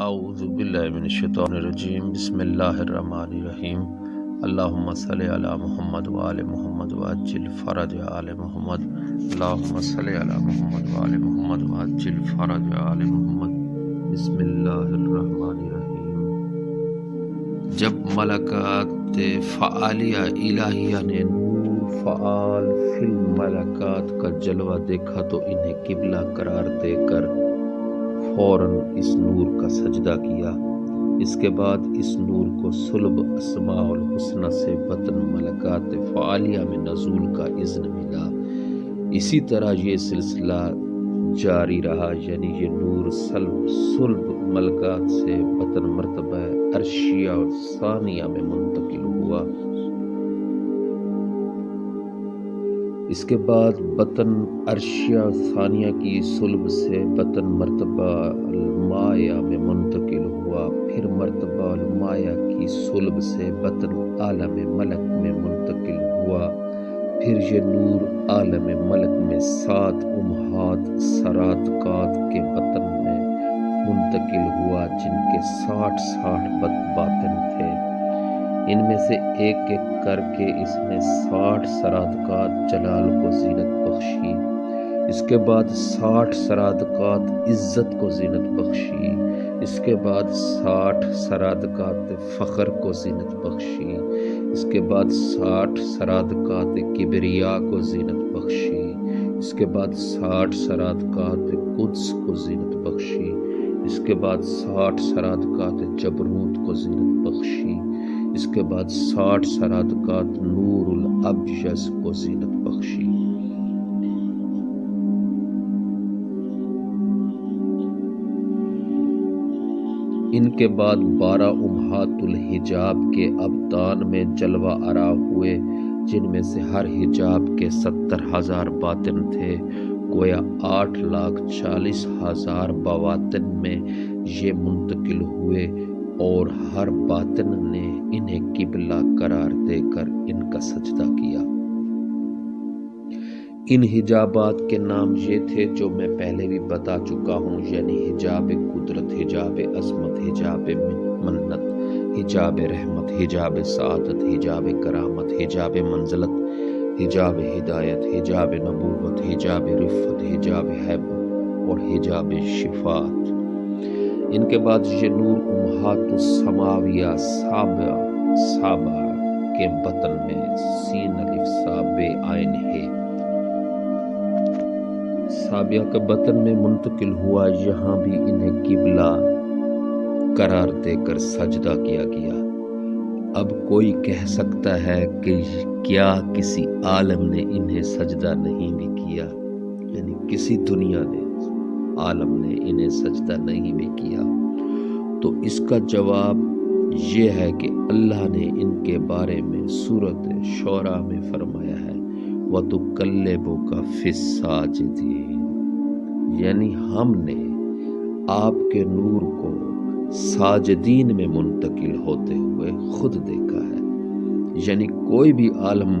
اعوذ باللہ من الشیطان الرجیم، بسم اللہ الرحمن الرحیم۔ اللہم صلی علی محمد وآل محمد وعجل فرج آل محمد۔ اللہم صلی علی محمد وآل محمد وعجل فرج آل محمد۔ بسم اللہ الرحمن الرحیم۔ جب ملکات فعالیہ الہیہ نے نور فعال فی الملکات کا جلوہ دیکھا تو انہیں قبلہ قرار دے کر فوراً اس نور کا سجدہ کیا۔ اس کے بعد اس نور کو سلب اسماء الحسنہ سے بطن ملکات فعالیہ میں نزول کا اذن ملا۔ اسی طرح یہ سلسلہ جاری رہا یعنی یہ نور سلب سلب ملکات سے بطن مرتبہ عرشیہ اور ثانیہ میں منتقل ہوا۔ اس کے بعد بطن عرشیہ ثانیہ کی سلب سے بطن مرتبہ المایہ میں منتقل ہوا، پھر مرتبہ المایہ کی سلب سے بطن عالم ملک میں منتقل ہوا، پھر یہ نور عالم ملک میں سات امہات سراتکات کے بطن میں منتقل ہوا، جن کے ساٹھ ساٹھ باطن تھے۔ ان میں سے ایک ایک کر کے اس نے ساٹھ سرادقات جلال کو زینت بخشی۔ اس کے بعد ساٹھ سرادقات عزت کو زینت بخشی۔ اس کے بعد ساٹھ سرادقات فخر کو زینت بخشی۔ اس کے بعد ساٹھ سرادقات کبریا کو زینت بخشی۔ اس کے بعد ساٹھ سرادقات قدس کو زینت بخشی۔ اس کے بعد ساٹھ سرادقات جبروت کو زینت بخشی۔ اس کے بعد ساٹھ سرادقات نور الابجز کو زینت بخشی۔ ان کے بعد بارہ امہات الحجاب کے ابتان میں جلوہ آرا ہوئے، جن میں سے ہر حجاب کے ستر ہزار باطن تھے۔ گویا آٹھ لاکھ چالیس ہزار بواطن میں یہ منتقل ہوئے۔ اور ہر باطن نے انہیں قبلہ قرار دے کر ان کا سجدہ کیا۔ ان حجابات کے نام یہ تھے جو میں پہلے بھی بتا چکا ہوں یعنی حجاب قدرت، حجاب عظمت، حجاب منت، حجاب رحمت، حجاب سعادت، حجاب کرامت، حجاب منزلت، حجاب ہدایت، حجاب نبوت، حجاب رفت، حجاب حیبت اور حجاب شفات ان کے بعد یہ نور امہات السماویہ سابع سابع کے بطن میں سین الف، سابع آئین ہے۔ سابیہ کے بطن میں منتقل ہوا یہاں بھی انہیں قبلہ قرار دے کر سجدہ کیا گیا۔ اب کوئی کہہ سکتا ہے کہ کیا کسی عالم نے انہیں سجدہ نہیں بھی کیا یعنی کسی دنیا نے۔ عالم نے انہیں سجدہ نہیں بھی کیا۔ تو اس کا جواب یہ ہے کہ اللہ نے ان کے بارے میں صورت شعرا میں فرمایا ہے وہ تو کلبوں کا فصا یعنی ہم نے آپ کے نور کو ساجدین میں منتقل ہوتے ہوئے خود دیکھا ہے۔ یعنی کوئی بھی عالم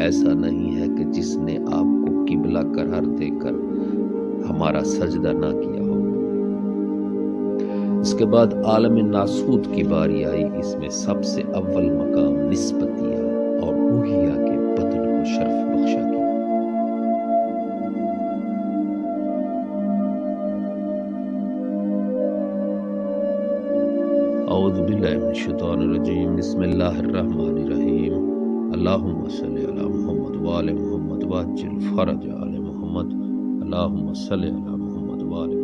ایسا نہیں ہے کہ جس نے آپ کو قبلہ قرار دے کر ہمارا سجدہ نہ کیا ہو۔ اس کے بعد عالم ناسود کی باری آئی، اس میں سب سے اول مقام نسبتیہ اور روحیہ کے بدن کو شرف بخشا گیا۔ اعوذ باللہ من الشیطان الرجیم، بسم اللہ الرحمن الرحیم۔ اللہم صلی علی محمد وآل محمد واجل فرج آل محمد۔ اللہم صلی علی محمد وآل